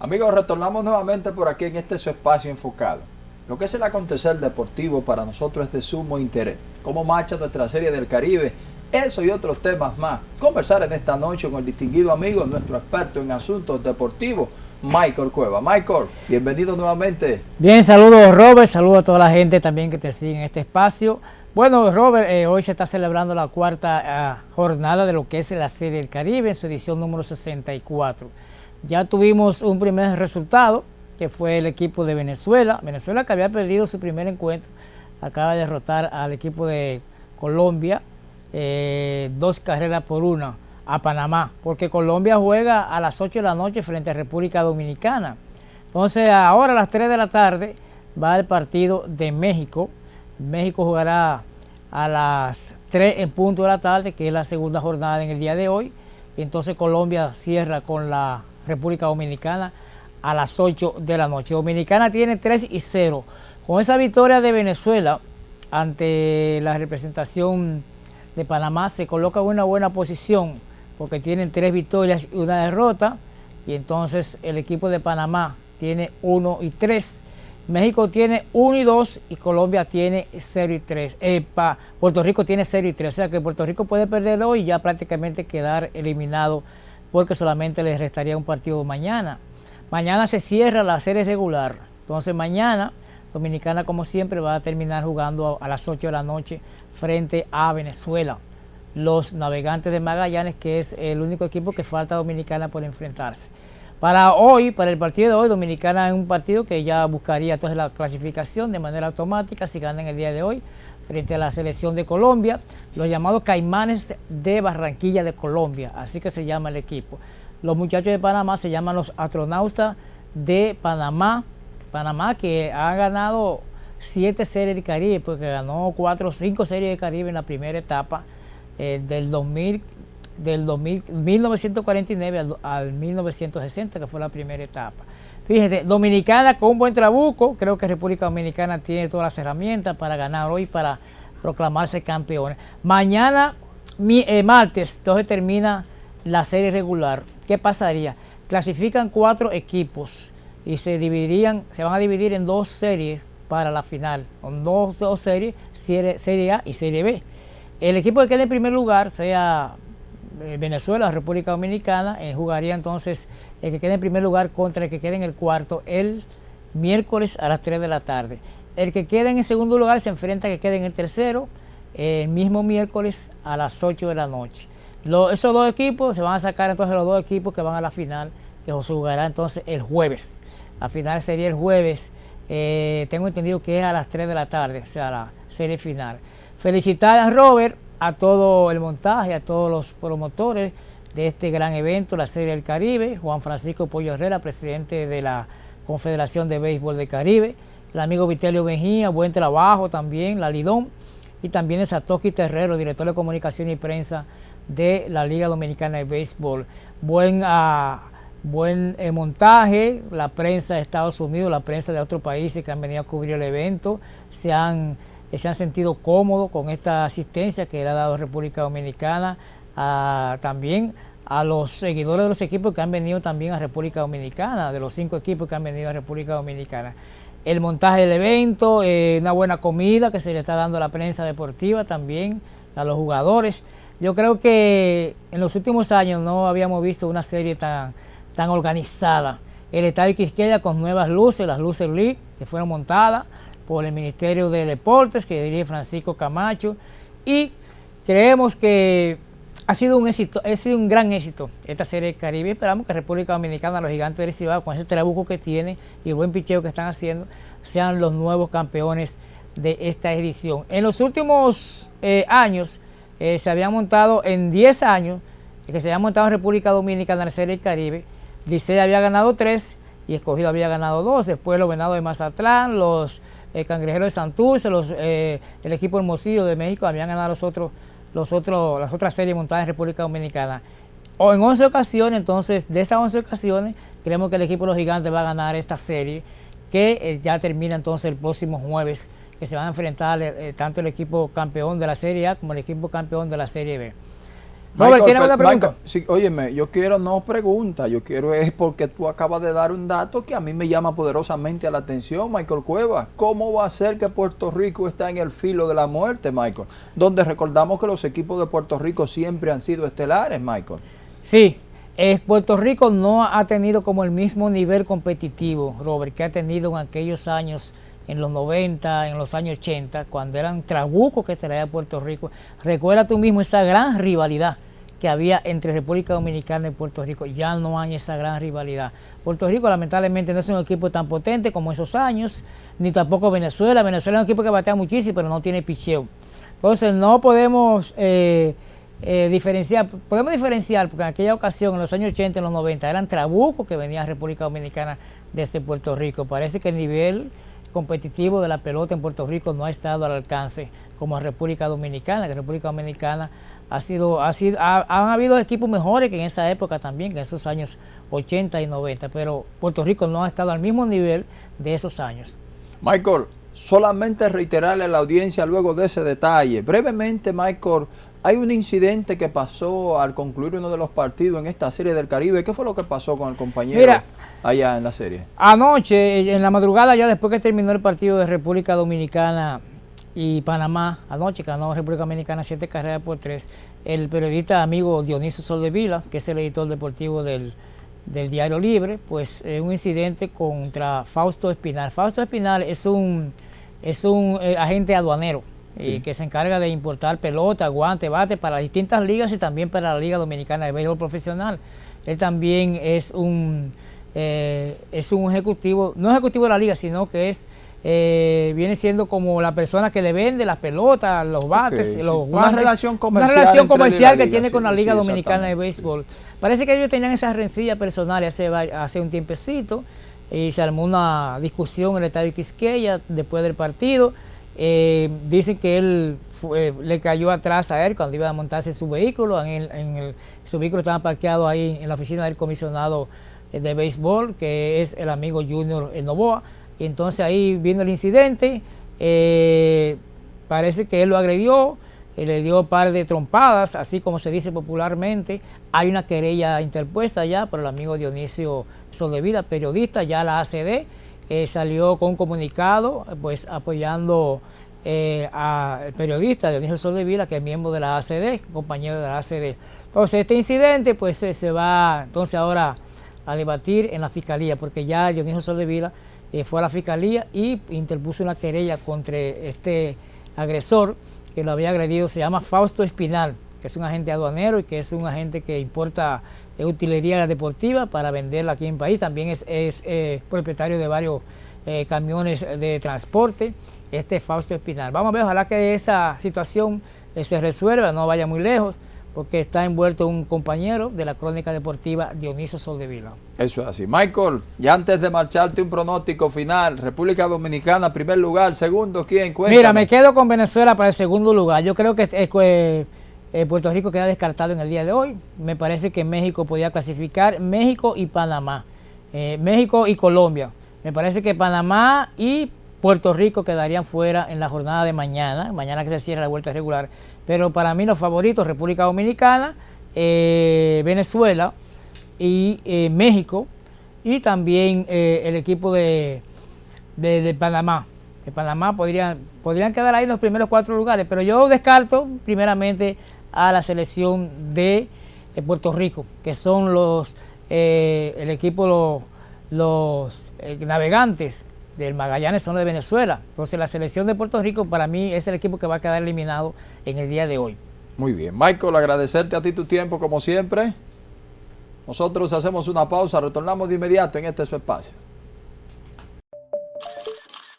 Amigos, retornamos nuevamente por aquí en este su espacio enfocado. Lo que es el acontecer deportivo para nosotros es de sumo interés. Cómo marcha nuestra serie del Caribe, eso y otros temas más. Conversar en esta noche con el distinguido amigo, nuestro experto en asuntos deportivos, Michael Cueva. Michael, bienvenido nuevamente. Bien, saludos Robert, saludos a toda la gente también que te sigue en este espacio. Bueno, Robert, eh, hoy se está celebrando la cuarta uh, jornada de lo que es la Serie del Caribe en su edición número 64. Ya tuvimos un primer resultado, que fue el equipo de Venezuela. Venezuela que había perdido su primer encuentro, acaba de derrotar al equipo de Colombia, eh, dos carreras por una a Panamá, porque Colombia juega a las 8 de la noche frente a República Dominicana. Entonces ahora a las 3 de la tarde va el partido de México. México jugará a las 3 en punto de la tarde, que es la segunda jornada en el día de hoy. Entonces Colombia cierra con la República Dominicana a las 8 de la noche. Dominicana tiene 3 y 0. Con esa victoria de Venezuela ante la representación de Panamá se coloca en una buena posición porque tienen tres victorias y una derrota y entonces el equipo de Panamá tiene 1 y 3. México tiene 1 y 2 y Colombia tiene 0 y 3. Eh, Puerto Rico tiene 0 y 3. O sea que Puerto Rico puede perder hoy y ya prácticamente quedar eliminado porque solamente les restaría un partido mañana. Mañana se cierra la serie regular, entonces mañana Dominicana como siempre va a terminar jugando a, las 8 de la noche frente a Venezuela. Los navegantes de Magallanes, que es el único equipo que falta Dominicana por enfrentarse. Para hoy, para el partido de hoy, Dominicana es un partido que ya buscaría entonces la clasificación de manera automática si ganan el día de hoy frente a la selección de Colombia, los llamados Caimanes de Barranquilla de Colombia, así que se llama el equipo. Los muchachos de Panamá se llaman los astronautas de Panamá, Panamá que ha ganado siete series de Caribe, porque ganó cuatro o cinco series de Caribe en la primera etapa eh, del 2000, del 2000, 1949 al, al 1960, que fue la primera etapa. Fíjate, Dominicana con un buen trabuco, creo que República Dominicana tiene todas las herramientas para ganar hoy, para proclamarse campeones. Mañana, mi, eh, martes, entonces termina la serie regular. ¿Qué pasaría? Clasifican cuatro equipos y se dividirían, se van a dividir en dos series para la final, con dos, dos series, serie, A y Serie B. El equipo que quede en primer lugar, sea eh, Venezuela, República Dominicana, eh, jugaría entonces el que quede en primer lugar contra el que quede en el cuarto el miércoles a las 3 de la tarde. El que quede en el segundo lugar se enfrenta a que quede en el tercero el mismo miércoles a las 8 de la noche. esos dos equipos se van a sacar entonces los dos equipos que van a la final, que se jugará entonces el jueves. La final sería el jueves, eh, tengo entendido que es a las 3 de la tarde, o sea, la serie final. Felicitar a Robert a todo el montaje, a todos los promotores de este gran evento, la Serie del Caribe, Juan Francisco Pollo Herrera, presidente de la Confederación de Béisbol del Caribe, el amigo Vitelio Mejía, buen trabajo también, la Lidón, y también el Satoki Terrero, director de comunicación y prensa de la Liga Dominicana de Béisbol. Buen, uh, buen eh, montaje, la prensa de Estados Unidos, la prensa de otros países que han venido a cubrir el evento, se han se han sentido cómodos con esta asistencia que le ha dado República Dominicana, también a los seguidores de los equipos que han venido también a República Dominicana, de los cinco equipos que han venido a República Dominicana. El montaje del evento, eh, una buena comida que se le está dando a la prensa deportiva también, a los jugadores. Yo creo que en los últimos años no habíamos visto una serie tan, tan organizada. El Estadio Quisqueya con nuevas luces, las luces LEED que fueron montadas, por el Ministerio de Deportes que dirige Francisco Camacho y creemos que ha sido un éxito, ha sido un gran éxito esta serie de Caribe. Esperamos que República Dominicana, los gigantes del Cibao, con ese trabuco que tiene y el buen picheo que están haciendo, sean los nuevos campeones de esta edición. En los últimos eh, años eh, se había montado, en 10 años, que se había montado en República Dominicana en la serie del Caribe, Licey había ganado 3 y Escogido había ganado 2, después los Venados de Mazatlán, los el Cangrejero de Santurce, los, eh, el equipo Hermosillo de México habían ganado los otros, los otros, las otras series montadas en República Dominicana. O en 11 ocasiones, entonces, de esas 11 ocasiones, creemos que el equipo de los gigantes va a ganar esta serie, que eh, ya termina entonces el próximo jueves, que se van a enfrentar eh, tanto el equipo campeón de la Serie A como el equipo campeón de la Serie B. Robert, ¿tiene una pregunta? sí, óyeme, yo quiero no pregunta, yo quiero es porque tú acabas de dar un dato que a mí me llama poderosamente a la atención, Michael Cueva. ¿Cómo va a ser que Puerto Rico está en el filo de la muerte, Michael? Donde recordamos que los equipos de Puerto Rico siempre han sido estelares, Michael. Sí, eh, Puerto Rico no ha tenido como el mismo nivel competitivo, Robert, que ha tenido en aquellos años en los 90, en los años 80, cuando eran trabucos que traía Puerto Rico. Recuerda tú mismo esa gran rivalidad que había entre República Dominicana y Puerto Rico. Ya no hay esa gran rivalidad. Puerto Rico lamentablemente no es un equipo tan potente como esos años, ni tampoco Venezuela. Venezuela es un equipo que batea muchísimo, pero no tiene picheo. Entonces no podemos eh, eh, diferenciar, podemos diferenciar, porque en aquella ocasión, en los años 80 y los 90, eran trabucos que venían a República Dominicana desde Puerto Rico. Parece que el nivel competitivo de la pelota en Puerto Rico no ha estado al alcance como en República Dominicana, que República Dominicana ha sido, ha sido, han habido equipos mejores que en esa época también, que en esos años 80 y 90, pero Puerto Rico no ha estado al mismo nivel de esos años. Michael, solamente reiterarle a la audiencia luego de ese detalle. Brevemente, Michael, hay un incidente que pasó al concluir uno de los partidos en esta serie del Caribe. ¿Qué fue lo que pasó con el compañero allá en la serie? Anoche, en la madrugada, ya después que terminó el partido de República Dominicana y Panamá, anoche ganó República Dominicana siete carreras por tres, el periodista amigo Dionisio Soldevila, que es el editor deportivo del, Diario Libre, pues un incidente contra Fausto Espinal. Fausto Espinal es un, es un eh, agente aduanero y que se encarga de importar pelota, guante, bate para las distintas ligas y también para la Liga Dominicana de Béisbol Profesional. Él también es un, eh, es un ejecutivo, no ejecutivo de la liga, sino que es eh, viene siendo como la persona que le vende las pelotas, los bates, los guantes. Una relación comercial. Una relación comercial que tiene con la Liga Dominicana de Béisbol. Parece que ellos tenían esa rencilla personal hace, hace un tiempecito y se armó una discusión en el estadio Quisqueya después del partido. Eh, dicen que él le cayó atrás a él cuando iba a montarse su vehículo. Su vehículo estaba parqueado ahí en la oficina del comisionado de béisbol, que es el amigo Junior Novoa. Y entonces ahí viene el incidente, eh, parece que él lo agredió, eh, le dio un par de trompadas, así como se dice popularmente. Hay una querella interpuesta ya por el amigo Dionisio Soldevila, periodista, ya la ACD, eh, salió con un comunicado pues apoyando al periodista Dionisio Soldevila, que es miembro de la ACD, compañero de la ACD. Entonces este incidente pues se va entonces ahora a debatir en la fiscalía, porque ya Dionisio Soldevila eh, fue a la fiscalía y interpuso una querella contra este agresor que lo había agredido, se llama Fausto Espinal, que es un agente aduanero y que es un agente que importa utilería deportiva para venderla aquí en el país, también es, eh, propietario de varios eh, camiones de transporte, este Fausto Espinal. Vamos a ver, ojalá que esa situación se resuelva, no vaya muy lejos, porque está envuelto un compañero de la crónica deportiva Dionisio Soldevila. Eso es así. Michael, ya antes de marcharte un pronóstico final, República Dominicana, primer lugar, segundo, ¿quién? Cuéntame. Mira, me quedo con Venezuela para el segundo lugar. Yo creo que eh, Puerto Rico queda descartado en el día de hoy. Me parece que México podía clasificar, México y Panamá. Eh, México y Colombia. Me parece que Panamá y Puerto Rico quedarían fuera en la jornada de mañana, mañana que se cierra la vuelta regular. Pero para mí los favoritos, República Dominicana, eh, Venezuela y México y también el equipo de, Panamá. De Panamá podrían, podrían quedar ahí en los primeros cuatro lugares, pero yo descarto primeramente a la selección de Puerto Rico, que son los el equipo los, los navegantes del Magallanes son de Venezuela. Entonces la selección de Puerto Rico para mí es el equipo que va a quedar eliminado en el día de hoy. Muy bien. Michael, agradecerte a ti tu tiempo como siempre. Nosotros hacemos una pausa, retornamos de inmediato en este espacio.